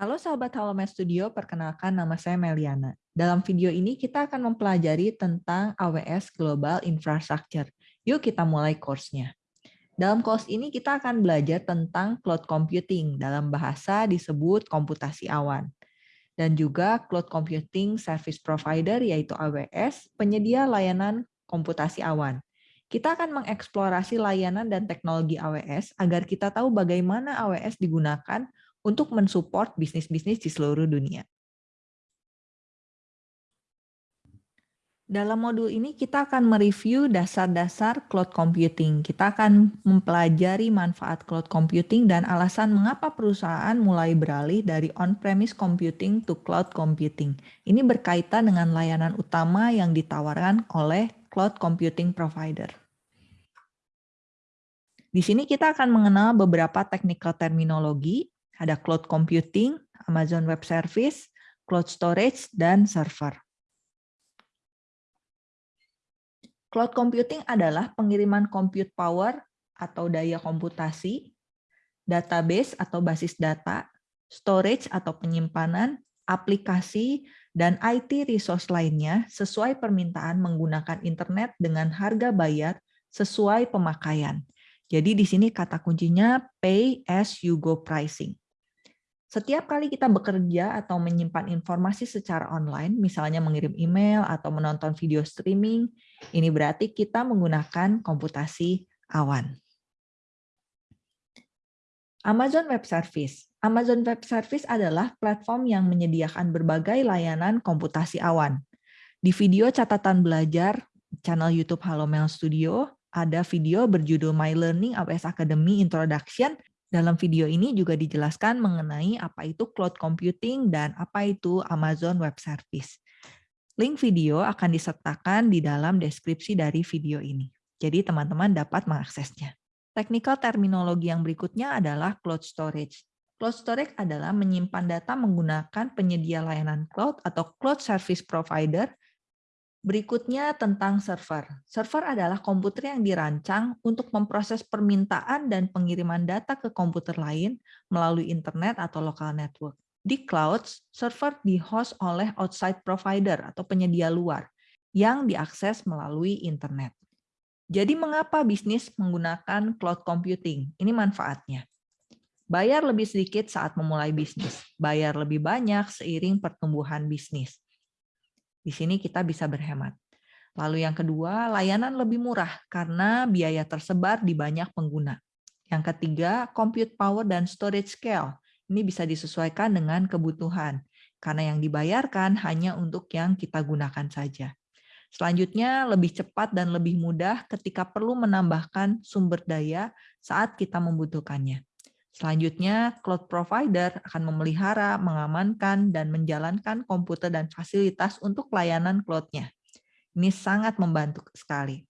Halo sahabat Halomed Studio, perkenalkan nama saya Meliana. Dalam video ini kita akan mempelajari tentang AWS Global Infrastructure. Yuk kita mulai course-nya. Dalam course ini kita akan belajar tentang cloud computing, dalam bahasa disebut komputasi awan. Dan juga cloud computing service provider yaitu AWS, penyedia layanan komputasi awan. Kita akan mengeksplorasi layanan dan teknologi AWS agar kita tahu bagaimana AWS digunakan untuk mensupport bisnis-bisnis di seluruh dunia. Dalam modul ini kita akan mereview dasar-dasar cloud computing. Kita akan mempelajari manfaat cloud computing dan alasan mengapa perusahaan mulai beralih dari on-premise computing to cloud computing. Ini berkaitan dengan layanan utama yang ditawarkan oleh cloud computing provider. Di sini kita akan mengenal beberapa technical terminologi, ada cloud computing, Amazon Web Service, cloud storage, dan server. Cloud computing adalah pengiriman compute power atau daya komputasi, database atau basis data, storage atau penyimpanan, aplikasi, dan IT resource lainnya sesuai permintaan menggunakan internet dengan harga bayar sesuai pemakaian. Jadi di sini kata kuncinya pay as you go pricing. Setiap kali kita bekerja atau menyimpan informasi secara online, misalnya mengirim email atau menonton video streaming, ini berarti kita menggunakan komputasi awan. Amazon Web Service. Amazon Web Service adalah platform yang menyediakan berbagai layanan komputasi awan. Di video catatan belajar channel YouTube Halo Mel Studio, ada video berjudul My Learning AWS Academy Introduction dalam video ini juga dijelaskan mengenai apa itu cloud computing dan apa itu Amazon Web Service. Link video akan disertakan di dalam deskripsi dari video ini. Jadi teman-teman dapat mengaksesnya. Technical terminologi yang berikutnya adalah cloud storage. Cloud storage adalah menyimpan data menggunakan penyedia layanan cloud atau cloud service provider Berikutnya tentang server. Server adalah komputer yang dirancang untuk memproses permintaan dan pengiriman data ke komputer lain melalui internet atau local network. Di cloud, server di-host oleh outside provider atau penyedia luar yang diakses melalui internet. Jadi mengapa bisnis menggunakan cloud computing? Ini manfaatnya. Bayar lebih sedikit saat memulai bisnis, bayar lebih banyak seiring pertumbuhan bisnis di sini kita bisa berhemat. Lalu yang kedua, layanan lebih murah karena biaya tersebar di banyak pengguna. Yang ketiga, compute power dan storage scale. Ini bisa disesuaikan dengan kebutuhan, karena yang dibayarkan hanya untuk yang kita gunakan saja. Selanjutnya, lebih cepat dan lebih mudah ketika perlu menambahkan sumber daya saat kita membutuhkannya. Selanjutnya, cloud provider akan memelihara, mengamankan, dan menjalankan komputer dan fasilitas untuk layanan cloud-nya. Ini sangat membantu sekali.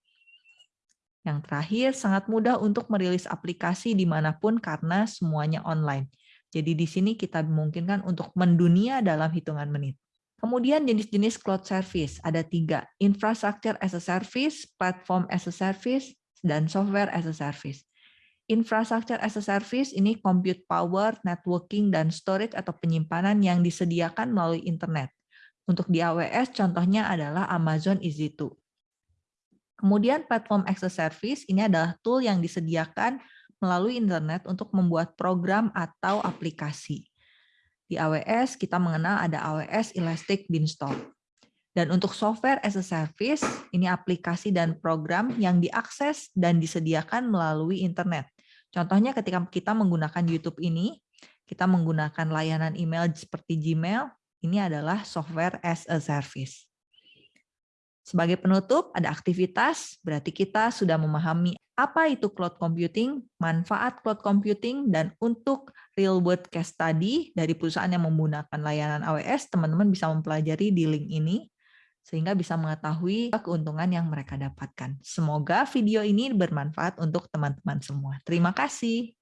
Yang terakhir, sangat mudah untuk merilis aplikasi di mana pun karena semuanya online. Jadi di sini kita memungkinkan untuk mendunia dalam hitungan menit. Kemudian jenis-jenis cloud service, ada tiga, infrastructure as a service, platform as a service, dan software as a service. Infrastructure as a service ini compute power, networking, dan storage atau penyimpanan yang disediakan melalui internet. Untuk di AWS contohnya adalah Amazon EC2. Kemudian platform as a service ini adalah tool yang disediakan melalui internet untuk membuat program atau aplikasi. Di AWS kita mengenal ada AWS Elastic Beanstalk. Dan untuk software as a service, ini aplikasi dan program yang diakses dan disediakan melalui internet. Contohnya ketika kita menggunakan YouTube ini, kita menggunakan layanan email seperti Gmail, ini adalah software as a service. Sebagai penutup, ada aktivitas, berarti kita sudah memahami apa itu cloud computing, manfaat cloud computing, dan untuk real world case study dari perusahaan yang menggunakan layanan AWS, teman-teman bisa mempelajari di link ini sehingga bisa mengetahui keuntungan yang mereka dapatkan. Semoga video ini bermanfaat untuk teman-teman semua. Terima kasih.